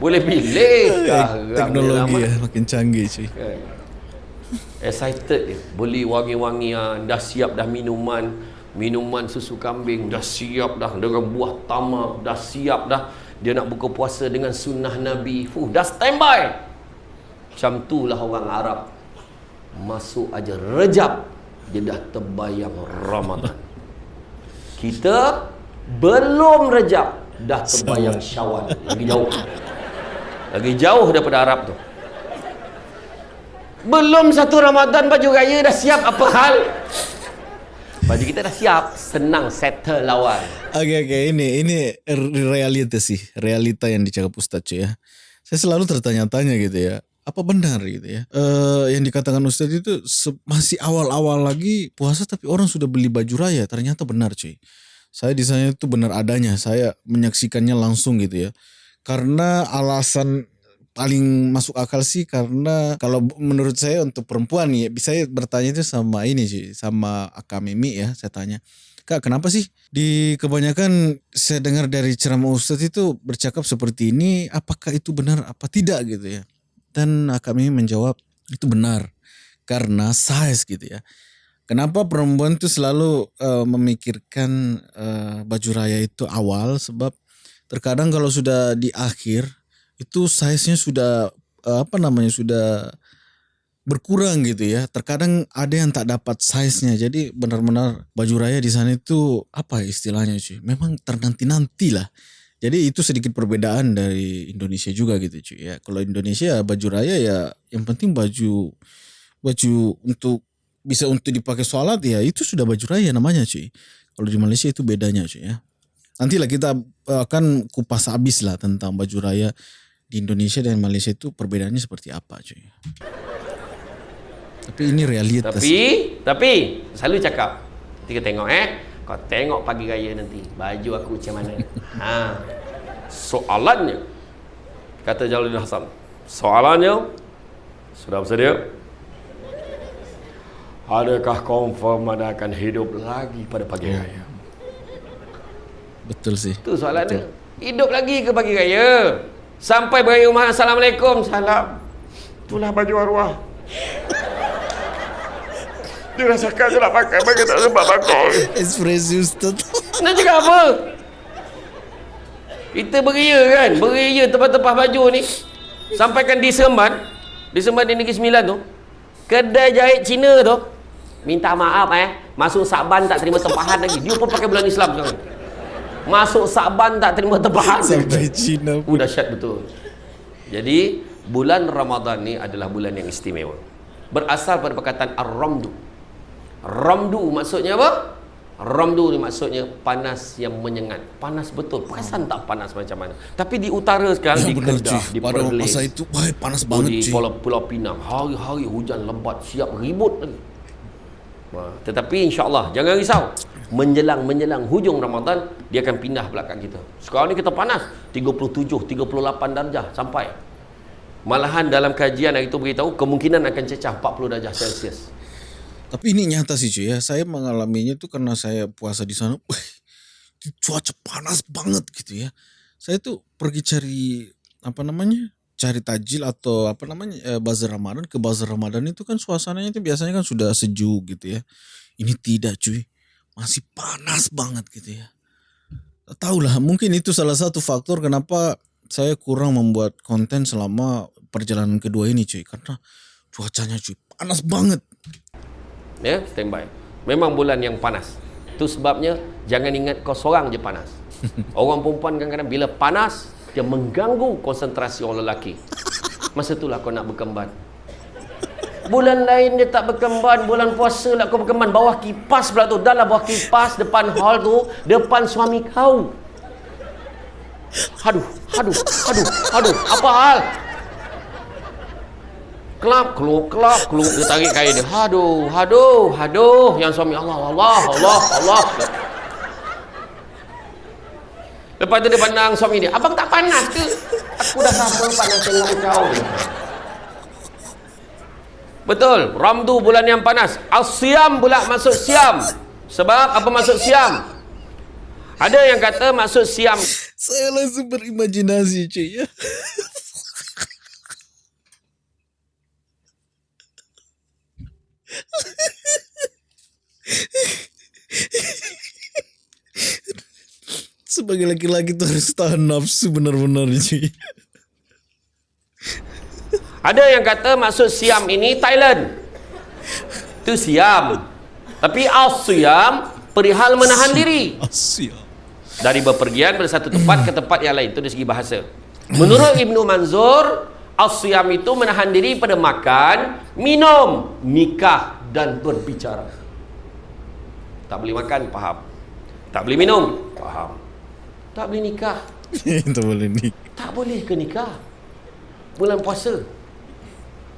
[SPEAKER 1] boleh pilih dia *laughs*
[SPEAKER 2] Teknologi ya makin canggih cuy.
[SPEAKER 1] Kan? Excited dia. Beli wangi-wangian, dah siap dah minuman, minuman susu kambing, dah siap dah dengan buah tamak, dah siap dah Dia nak buka puasa dengan sunnah Nabi. Fuh, dah standby. Macam itulah orang Arab. Masuk aja rejab. Dia dah terbayang Ramadan. Kita belum rejab. Dah terbayang syawal. Lagi jauh. Lagi jauh daripada Arab tu. Belum satu Ramadan baju raya dah siap apa hal? Baju kita dah siap, senang settle lawan.
[SPEAKER 2] Oke oke ini ini realita sih realita yang dicakap Ustadz cuy ya. Saya selalu tertanya-tanya gitu ya. Apa benar gitu ya? Eh yang dikatakan Ustadz itu masih awal-awal lagi puasa tapi orang sudah beli baju raya. Ternyata benar cuy. Saya di sana itu benar adanya. Saya menyaksikannya langsung gitu ya. Karena alasan paling masuk akal sih karena kalau menurut saya untuk perempuan nih saya bertanya itu sama ini sih sama Aka Mimi ya saya tanya Kak kenapa sih di kebanyakan saya dengar dari ceramah Ustadz itu bercakap seperti ini apakah itu benar apa tidak gitu ya dan Aka Mimi menjawab itu benar karena size gitu ya Kenapa perempuan itu selalu eh, memikirkan eh, baju raya itu awal sebab terkadang kalau sudah di akhir itu size-nya sudah eh, apa namanya sudah berkurang gitu ya. Terkadang ada yang tak dapat size-nya. Jadi benar-benar baju raya di sana itu apa ya istilahnya cuy? Memang ternanti-nanti lah. Jadi itu sedikit perbedaan dari Indonesia juga gitu cuy ya. Kalau Indonesia baju raya ya yang penting baju baju untuk bisa untuk dipakai sholat ya itu sudah baju raya namanya cuy. Kalau di Malaysia itu bedanya cuy ya. Nantilah kita eh, akan kupas habis lah tentang baju raya di Indonesia dan Malaysia itu perbedaannya seperti apa cuy. Tapi ini realitas.
[SPEAKER 1] Tapi, tapi selalu cakap. Kita tengok eh. Kau tengok pagi raya nanti baju aku macam mana. *laughs* ha. Soalannya kata Jalaluddin Hasan. Soalannya sudah bersedia? Adakah confirm anda akan hidup lagi pada pagi raya?
[SPEAKER 2] Betul sih.
[SPEAKER 1] Itu soalannya. Hidup lagi ke pagi raya? Sampai beraya rumah Assalamualaikum. Salam. Itulah baju arwah. Dia rasakan dia nak pakai Bagi tak sempat pakai.
[SPEAKER 2] Ekspresi Ustaz.
[SPEAKER 1] Nak cakap apa? Kita beria kan? Beria tempat-tempat baju ni. Sampaikan di Seremban. Di Seremban di Negeri Sembilan tu. Kedai jahit Cina tu. Minta maaf eh. Masuk Saban tak terima tempahan lagi. Dia pun pakai bulan Islam sekarang. Masuk Saban tak terima tempahan
[SPEAKER 2] Sampai Cina
[SPEAKER 1] Uh, dahsyat betul. Jadi, bulan Ramadan ni adalah bulan yang istimewa. Berasal pada perkataan Ar-Ramdu. Ramdu maksudnya apa? Ramdu ni maksudnya panas yang menyengat. Panas betul. Perasan tak panas macam mana? Tapi di utara sekarang,
[SPEAKER 2] Ya
[SPEAKER 1] di
[SPEAKER 2] benar
[SPEAKER 1] Kedah,
[SPEAKER 2] cuy.
[SPEAKER 1] di
[SPEAKER 2] Pada
[SPEAKER 1] Perlis,
[SPEAKER 2] masa itu wah panas
[SPEAKER 1] di
[SPEAKER 2] banget cuy.
[SPEAKER 1] Pulau, Pulau Pinang, hari-hari hujan lebat, siap ribut lagi. Tetapi insyaAllah, jangan risau. Menjelang-menjelang hujung Ramadan, dia akan pindah belakang kita. Sekarang ni kita panas, 37, 38 darjah sampai. Malahan dalam kajian hari itu beritahu, kemungkinan akan cecah 40 darjah Celsius.
[SPEAKER 2] Tapi ini nyata sih cuy ya. Saya mengalaminya tuh karena saya puasa di sana. Wih, cuaca panas banget gitu ya. Saya tuh pergi cari apa namanya? Cari tajil atau apa namanya? Eh, bazar Ramadan ke bazar Ramadan itu kan suasananya itu biasanya kan sudah sejuk gitu ya. Ini tidak cuy. Masih panas banget gitu ya. Tahu lah, mungkin itu salah satu faktor kenapa saya kurang membuat konten selama perjalanan kedua ini cuy karena cuacanya cuy panas banget.
[SPEAKER 1] Ya, standby. Memang bulan yang panas. Itu sebabnya jangan ingat kau seorang je panas. *laughs* Orang perempuan kadang-kadang bila panas dia mengganggu konsentrasi orang lelaki. Masa itulah kau nak berkemban. Bulan lain dia tak berkemban, bulan puasa lah kau berkemban bawah kipas pula tu. Dah lah bawah kipas depan hall tu, depan suami kau. Aduh, aduh, aduh, aduh, apa hal? Kelap keluk kelap keluk dia tarik kain dia. Aduh aduh aduh yang suami Allah Allah Allah Allah. Lepas tu dia pandang suami dia. Abang tak panas ke? Aku dah sama panas tengok kau. Betul. Ramdu bulan yang panas. Asyam pula masuk siam. Sebab apa masuk siam? Ada yang kata masuk siam.
[SPEAKER 2] Saya langsung berimajinasi cuy ya. Sebagai laki-laki tuh harus tahan nafsu benar-benar cuy.
[SPEAKER 1] Ada yang kata maksud Siam ini Thailand. Itu Siam. Tapi Al-Siam perihal menahan diri
[SPEAKER 2] Asyik.
[SPEAKER 1] dari bepergian dari satu tempat ke tempat yang lain. Itu dari segi bahasa. Menurut Ibnu Manzur, Al-Siam itu menahan diri pada makan, minum, nikah dan berbicara. Tak boleh makan, faham. Tak boleh minum, faham. Tak boleh nikah. *laughs*
[SPEAKER 2] Itu boleh nih.
[SPEAKER 1] Tak boleh ke nikah? Bulan puasa.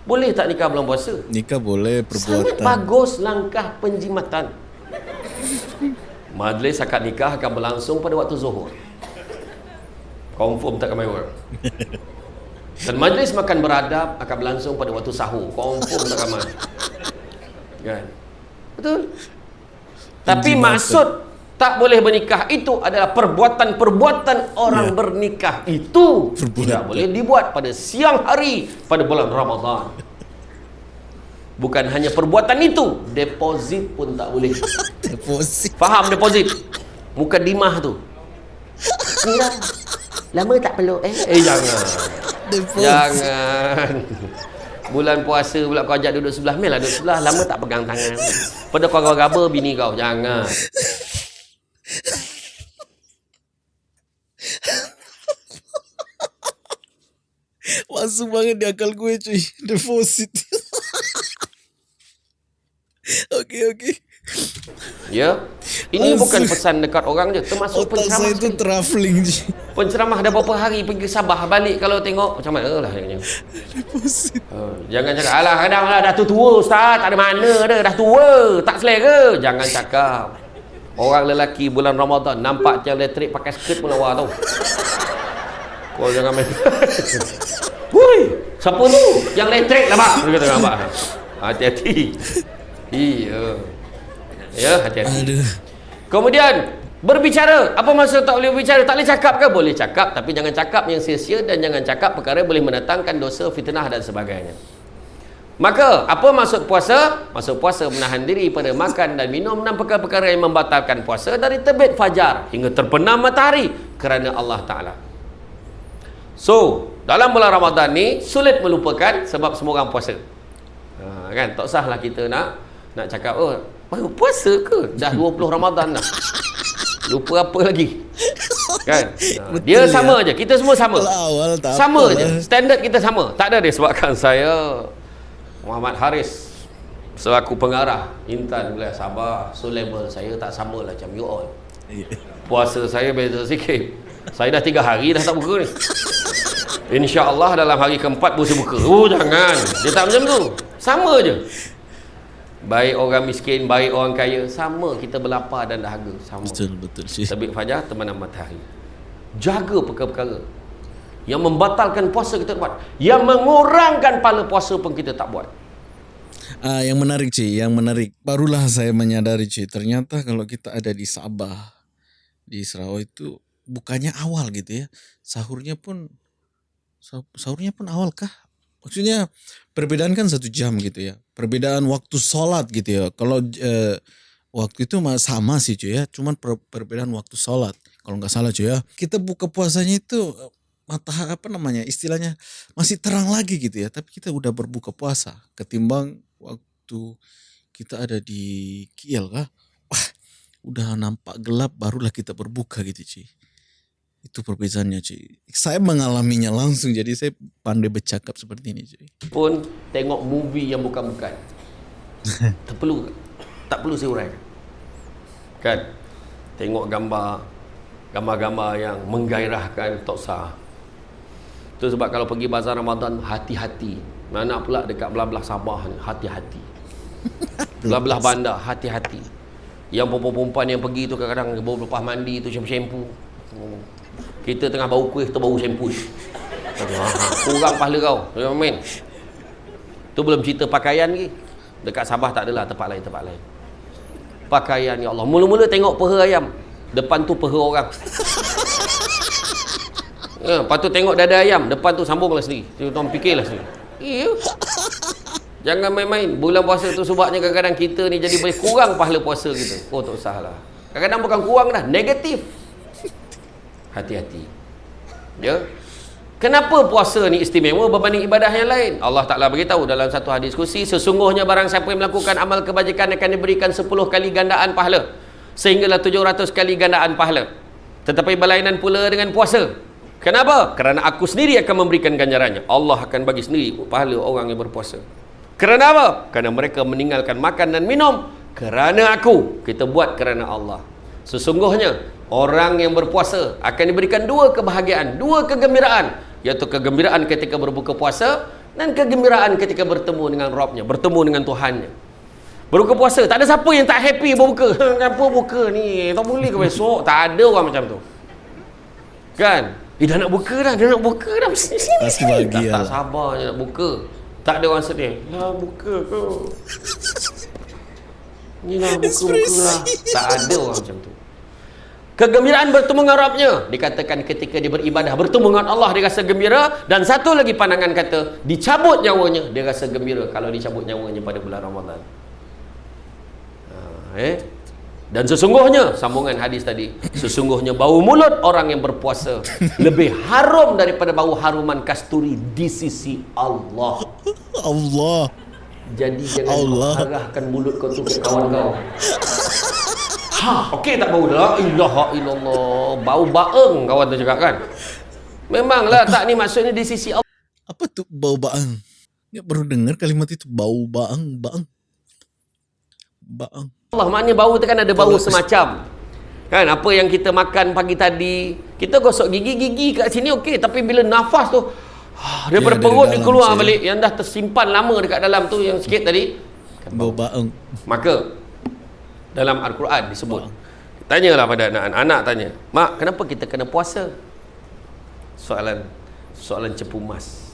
[SPEAKER 1] Boleh tak nikah bulan puasa?
[SPEAKER 2] Nikah boleh
[SPEAKER 1] Sangat
[SPEAKER 2] perbuatan.
[SPEAKER 1] bagus langkah penjimatan. Majlis akad nikah akan berlangsung pada waktu zuhur. Confirm tak orang. *laughs* Dan majlis makan beradab akan berlangsung pada waktu sahur. Confirm tak ramai. Kan? Betul? Tapi maksud tak boleh bernikah itu adalah perbuatan-perbuatan orang
[SPEAKER 2] Ya.
[SPEAKER 1] bernikah itu
[SPEAKER 2] Perbuatan.
[SPEAKER 1] tidak boleh dibuat pada siang hari pada bulan Ramadan. Bukan hanya perbuatan itu, deposit pun tak boleh. *laughs*
[SPEAKER 2] Deposit.
[SPEAKER 1] Faham deposit? Muka dimah tu. *laughs* Lama tak peluk eh? Eh jangan.
[SPEAKER 2] Deposit.
[SPEAKER 1] Jangan. Bulan puasa pula kau ajak duduk sebelah Mel lah duduk sebelah Lama tak pegang tangan Pada kau gaba bini kau Jangan
[SPEAKER 2] Masuk banget di akal gue cuy. Deposit. *laughs* Oke oke.
[SPEAKER 1] Ya Ini
[SPEAKER 2] Masuk.
[SPEAKER 1] bukan pesan dekat orang je Termasuk
[SPEAKER 2] Otak
[SPEAKER 1] penceramah
[SPEAKER 2] saya itu
[SPEAKER 1] sekali.
[SPEAKER 2] traveling cuy.
[SPEAKER 1] Penceramah dah berapa hari Pergi ke Sabah Balik kalau tengok Macam mana lah dia. Uh, jangan cakap alah kadang lah dah tu tua ustaz tak ada mana dah dah tua tak selera jangan cakap orang lelaki bulan Ramadan nampak tiang elektrik pakai skirt pun lawa tau kau jangan main *laughs* Woi, siapa tu? Yang elektrik lah, Pak. Dia kata nampak. Hati-hati. Iya. Ya, hati-hati.
[SPEAKER 2] Aduh.
[SPEAKER 1] Kemudian berbicara. Apa maksud tak boleh berbicara? Tak boleh cakap ke? Boleh cakap, tapi jangan cakap yang sia-sia dan jangan cakap perkara boleh mendatangkan dosa, fitnah dan sebagainya. Maka, apa maksud puasa? Maksud puasa menahan diri pada makan dan minum dan perkara-perkara yang membatalkan puasa dari terbit fajar hingga terbenam matahari kerana Allah Ta'ala. So, dalam bulan Ramadan ni sulit melupakan sebab semua orang puasa. Ha, kan? Tak usahlah kita nak nak cakap, oh, baru puasa ke? Dah *laughs* 20 Ramadan dah. Lupa apa lagi? Kan? *laughs* Ha,
[SPEAKER 2] Betul
[SPEAKER 1] dia
[SPEAKER 2] ya.
[SPEAKER 1] sama je. Kita semua sama.
[SPEAKER 2] Awal tak
[SPEAKER 1] Sama
[SPEAKER 2] apa
[SPEAKER 1] je.
[SPEAKER 2] lah.
[SPEAKER 1] Standard kita sama. Tak ada disebabkan saya Muhammad Haris selaku pengarah Intan Wilayah Sabah. So level saya tak sama lah macam you all. Puasa saya beza sikit. Saya dah tiga hari dah tak buka ni. InsyaAllah dalam hari keempat saya buka. Oh jangan. Dia tak macam tu. Sama je. Baik orang miskin, baik orang kaya. Sama kita berlapar dan dahaga. Sama.
[SPEAKER 2] Betul betul.
[SPEAKER 1] Terbit fajar, terbenam matahari. Jaga perkara-perkara. Yang membatalkan puasa kita buat. Yang mengurangkan pahala puasa pun kita tak buat.
[SPEAKER 2] Ah, yang menarik cuy, yang menarik. Barulah saya menyadari cuy, ternyata kalau kita ada di Sabah, di Sarawak itu bukannya awal gitu ya. Sahurnya pun sah- sahurnya pun awal kah? Maksudnya perbedaan kan satu jam gitu ya. Perbedaan waktu sholat gitu ya. Kalau eh, waktu itu sama sih cuy ya. Cuman per- perbedaan waktu sholat. Kalau nggak salah cuy ya. Kita buka puasanya itu eh, mata apa namanya istilahnya masih terang lagi gitu ya. Tapi kita udah berbuka puasa ketimbang waktu kita ada di Kiel kah? Wah, udah nampak gelap barulah kita berbuka gitu cuy. Itu perbedaannya cuy. Saya mengalaminya langsung jadi saya pandai bercakap seperti ini cuy.
[SPEAKER 1] Pun tengok movie yang bukan-bukan. *laughs* tak perlu. Tak perlu saya uraikan. Kan? Tengok gambar gambar-gambar yang menggairahkan tak sah. Itu sebab kalau pergi bazar Ramadan hati-hati. Mana pula dekat belah-belah Sabah ni hati-hati. *laughs* Belah-belah bandar hati-hati. Yang perempuan-perempuan yang pergi tu kadang-kadang bau lepas mandi tu shampoo-shampoo. Kita tengah bau kuih tu bau shampoo. Aduh, ha, kurang pahala kau. Main. Tu belum cerita pakaian lagi. Dekat Sabah tak adalah tempat lain tempat lain. Pakaian ya Allah. Mula-mula tengok peha ayam. Depan tu peha orang. *laughs* Ya, lepas tu tengok dada ayam. Depan tu sambunglah sendiri. Tu tuan fikirlah sendiri. Jangan main-main. Bulan puasa tu sebabnya kadang-kadang kita ni jadi boleh kurang pahala puasa kita. Oh tak usahlah. Kadang-kadang bukan kurang dah. Negatif. Hati-hati. Ya. Kenapa puasa ni istimewa berbanding ibadah yang lain? Allah Ta'ala beritahu dalam satu hadis kursi, sesungguhnya barang siapa yang melakukan amal kebajikan akan diberikan 10 kali gandaan pahala. Sehinggalah 700 kali gandaan pahala. Tetapi berlainan pula dengan puasa. Kenapa? Kerana aku sendiri akan memberikan ganjarannya. Allah akan bagi sendiri pahala orang yang berpuasa. Kerana apa? Kerana mereka meninggalkan makan dan minum. Kerana aku. Kita buat kerana Allah. Sesungguhnya, orang yang berpuasa akan diberikan dua kebahagiaan, dua kegembiraan. Iaitu kegembiraan ketika berbuka puasa dan kegembiraan ketika bertemu dengan Robnya, bertemu dengan Tuhannya. Berbuka puasa, tak ada siapa yang tak happy berbuka. *laughs* Kenapa buka ni? Tak boleh ke besok? Tak ada orang macam tu. Kan? Eh dah nak buka dah, dah nak buka dah. Sini, sini,
[SPEAKER 2] Pasti
[SPEAKER 1] sini.
[SPEAKER 2] bahagia
[SPEAKER 1] Tak, tak
[SPEAKER 2] lah.
[SPEAKER 1] sabar je nak buka. Tak ada orang sedih. Ya buka ke? *laughs* Ni lah buka-buka lah. Tak ada orang macam tu. Kegembiraan bertemu dengan Rabbnya Dikatakan ketika dia beribadah Bertemu dengan Allah dia rasa gembira Dan satu lagi pandangan kata Dicabut nyawanya Dia rasa gembira Kalau dicabut nyawanya pada bulan Ramadan ha, eh? Dan sesungguhnya Sambungan hadis tadi Sesungguhnya bau mulut orang yang berpuasa Lebih harum daripada bau haruman kasturi Di sisi Allah
[SPEAKER 2] Allah.
[SPEAKER 1] Jadi jangan
[SPEAKER 2] Allah.
[SPEAKER 1] kau arahkan mulut kau tu ke kawan kau Ha, okey tak bau la ilaha illallah. Bau baeng kawan tu cakap kan. Memanglah tak ni maksudnya di sisi Allah.
[SPEAKER 2] Apa tu bau baang? Ya baru dengar kalimat itu bau baang, baang. Baang.
[SPEAKER 1] Allah maknanya bau tu kan ada bau semacam. Kan apa yang kita makan pagi tadi, kita gosok gigi-gigi kat sini okey, tapi bila nafas tu daripada
[SPEAKER 2] Dia
[SPEAKER 1] perut dia keluar
[SPEAKER 2] cik.
[SPEAKER 1] balik yang dah tersimpan lama dekat dalam tu yang sikit tadi.
[SPEAKER 2] Bau baang.
[SPEAKER 1] Maka dalam Al-Quran disebut. Tanyalah pada anak Anak tanya Mak kenapa kita kena puasa? Soalan Soalan cepu mas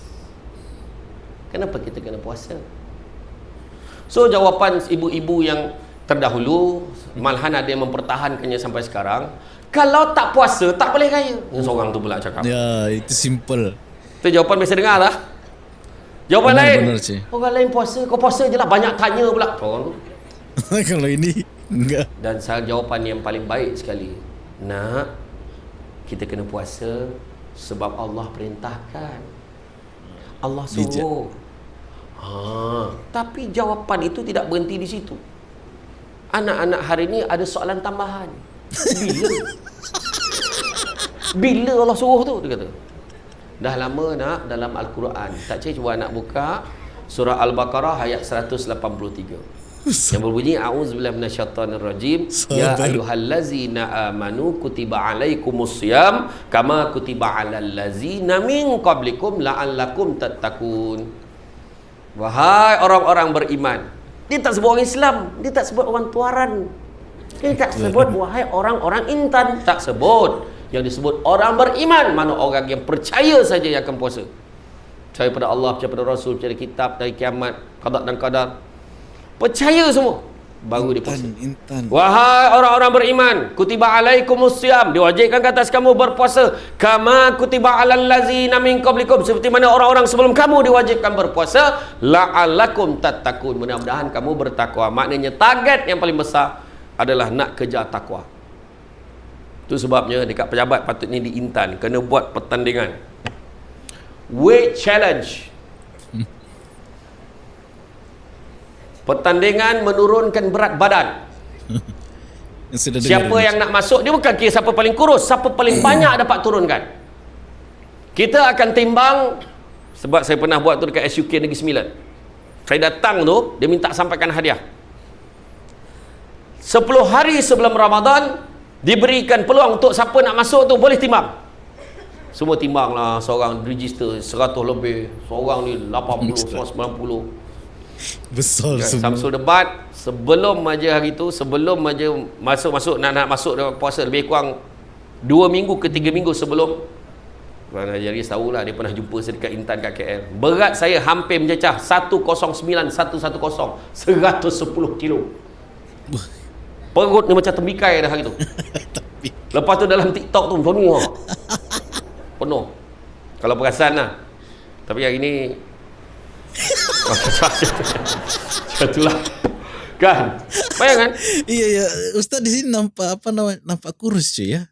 [SPEAKER 1] Kenapa kita kena puasa? So jawapan ibu-ibu yang terdahulu Malahan ada yang mempertahankannya sampai sekarang Kalau tak puasa tak boleh kaya Yang seorang tu pula cakap.
[SPEAKER 2] Ya, itu simple.
[SPEAKER 1] Itu jawapan biasa dengar lah Jawapan
[SPEAKER 2] Benar,
[SPEAKER 1] lain.
[SPEAKER 2] benar, cik.
[SPEAKER 1] Orang lain puasa Kau puasa je lah Banyak tanya pula. Seorang tu. *laughs*
[SPEAKER 2] Kalau ini.
[SPEAKER 1] Dan salah jawapan yang paling baik sekali Nak Kita kena puasa Sebab Allah perintahkan. Allah suruh. Ha, Tapi jawapan itu tidak berhenti di situ. Anak-anak hari ini ada soalan tambahan. Bila? *laughs* Bila Allah suruh tu? Dia kata. Dah lama nak dalam Al-Quran. Tak cik cuba nak buka Surah Al-Baqarah ayat 183 yang berbunyi a'udzubillahi minasyaitonirrajim ya
[SPEAKER 2] Sabar.
[SPEAKER 1] ayyuhallazina amanu kutiba alaikumusiyam kama kutiba alal ladzina min qablikum la'allakum tattaqun. Wahai orang-orang beriman dia tak sebut orang Islam dia tak sebut orang tuaran dia tak sebut *laughs* wahai orang-orang intan tak sebut. Yang disebut orang beriman mana orang yang percaya saja yang akan puasa. Percaya pada Allah percaya pada Rasul percaya kitab dari kiamat qada dan qadar percaya semua baru dia puasa
[SPEAKER 2] Intan, intan.
[SPEAKER 1] Wahai orang-orang beriman, kutiba alaikumus siyam, diwajibkan ke atas kamu berpuasa kama kutiba alal ladzina min qablikum seperti mana orang-orang sebelum kamu diwajibkan berpuasa la'allakum tattaqun. Mudah-mudahan kamu bertakwa. Maknanya target yang paling besar adalah nak kejar takwa. Itu sebabnya dekat pejabat patutnya diintan kena buat pertandingan. Weight challenge. Pertandingan menurunkan berat badan. *laughs* Siapa yang nak masuk dia bukan kira siapa paling kurus, siapa paling *coughs* banyak dapat turunkan. Kita akan timbang sebab saya pernah buat tu dekat SUK Negeri Sembilan. Saya datang tu, dia minta sampaikan hadiah. 10 hari sebelum Ramadan diberikan peluang untuk siapa nak masuk tu boleh timbang. Semua timbang lah seorang register 100 lebih, seorang ni 80, seorang 90. *laughs*
[SPEAKER 2] Besar
[SPEAKER 1] Ya,
[SPEAKER 2] semua.
[SPEAKER 1] Samsul debat sebelum aja hari tu sebelum aja masuk-masuk nak nak masuk dalam puasa lebih kurang 2 minggu ke 3 minggu sebelum Tuan Haji Aris tahulah dia pernah jumpa saya dekat Intan kat KL. Berat saya hampir mencecah 109 110 110 kilo. Perut ni macam tembikai dah hari tu. *laughs* Lepas tu dalam TikTok tu ha. *laughs* Penuh. Kalau perasan lah. Tapi hari ni *laughs* Itulah Kan Bayangkan
[SPEAKER 2] Iya ya, Ustaz di sini nampak apa namanya? Nampak kurus cuy ya.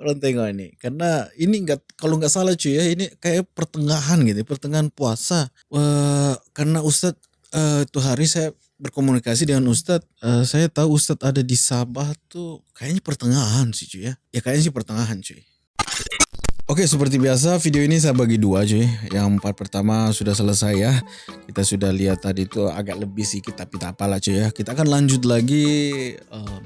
[SPEAKER 2] Orang tengok ini. Karena ini enggak kalau nggak salah cuy ya, ini kayak pertengahan gitu, pertengahan puasa. Wah, karena Ustadz eh, itu hari saya berkomunikasi dengan Ustadz, eh, saya tahu Ustadz ada di Sabah tuh kayaknya pertengahan sih cuy ya. Ya kayaknya sih pertengahan cuy. Oke seperti biasa video ini saya bagi dua cuy. Yang part pertama sudah selesai ya. Kita sudah lihat tadi itu agak lebih sedikit tapi tak apalah cuy ya. Kita akan lanjut lagi eh,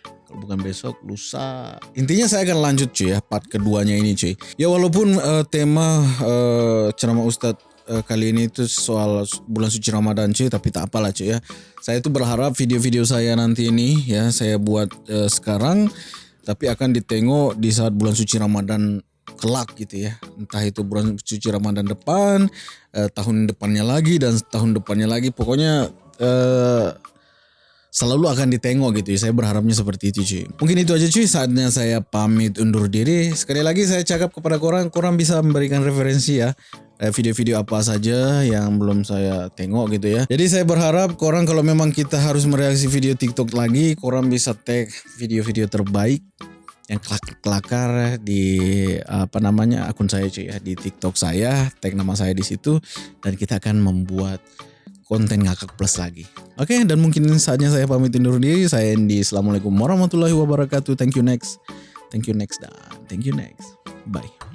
[SPEAKER 2] Kalau bukan besok lusa. Intinya saya akan lanjut cuy ya part keduanya ini cuy. Ya walaupun eh, tema eh, ceramah Ustadz eh, kali ini itu soal bulan suci Ramadan cuy Tapi tak apalah cuy ya. Saya tuh berharap video-video saya nanti ini ya Saya buat eh, sekarang Tapi akan ditengok di saat bulan suci Ramadan kelak gitu ya. Entah itu bulan suci Ramadan depan eh, tahun depannya lagi dan tahun depannya lagi. Pokoknya eh, selalu akan ditengok gitu ya. Saya berharapnya seperti itu cuy. Mungkin itu aja cuy. Saatnya saya pamit undur diri. Sekali lagi saya cakap kepada korang korang bisa memberikan referensi ya. Eh, video-video apa saja yang belum saya tengok gitu ya. Jadi saya berharap korang kalau memang kita harus mereaksi video TikTok lagi, korang bisa tag video-video terbaik yang kelakar di apa namanya akun saya cuy ya di TikTok saya tag nama saya di situ dan kita akan membuat konten ngakak plus lagi. Oke dan mungkin saatnya saya pamit undur diri. Saya Andy. Assalamualaikum warahmatullahi wabarakatuh. Thank you next. Thank you next dan thank you next. Bye.